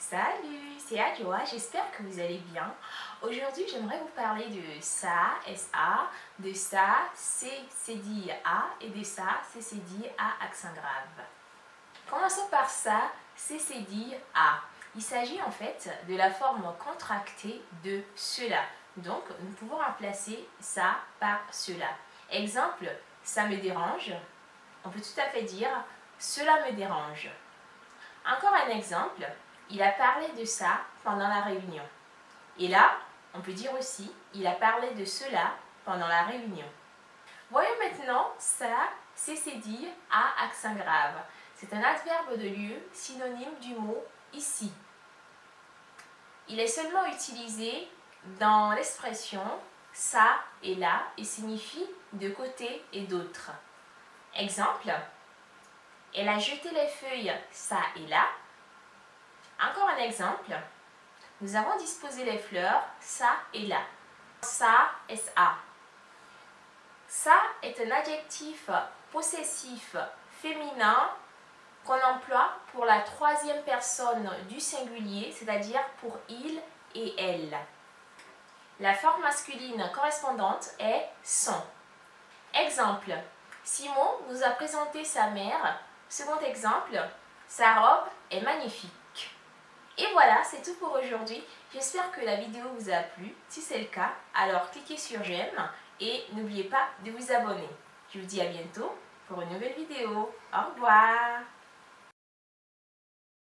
Salut, c'est Adjoa, j'espère que vous allez bien. Aujourd'hui, j'aimerais vous parler de ça, SA, de ça, C, C dit A et de ça, C, C dit A, accent grave. Commençons par ça, C, C dit A. Il s'agit en fait de la forme contractée de cela. Donc, nous pouvons remplacer ça par cela. Exemple, ça me dérange. On peut tout à fait dire cela me dérange. Encore un exemple, il a parlé de ça pendant la réunion. Et là, on peut dire aussi, il a parlé de cela pendant la réunion. Voyons maintenant ça, c'est dit à accent grave. C'est un adverbe de lieu synonyme du mot ici. Il est seulement utilisé dans l'expression ça et là et signifie de côté et d'autre. Exemple, elle a jeté les feuilles ça et là. Encore un exemple. Nous avons disposé les fleurs ça et là. Ça, S-A. Ça est un adjectif possessif féminin qu'on emploie pour la troisième personne du singulier, c'est-à-dire pour il et elle. La forme masculine correspondante est son. Exemple, Simon nous a présenté sa mère. Second exemple, sa robe est magnifique. Et voilà, c'est tout pour aujourd'hui. J'espère que la vidéo vous a plu. Si c'est le cas, alors cliquez sur j'aime et n'oubliez pas de vous abonner. Je vous dis à bientôt pour une nouvelle vidéo. Au revoir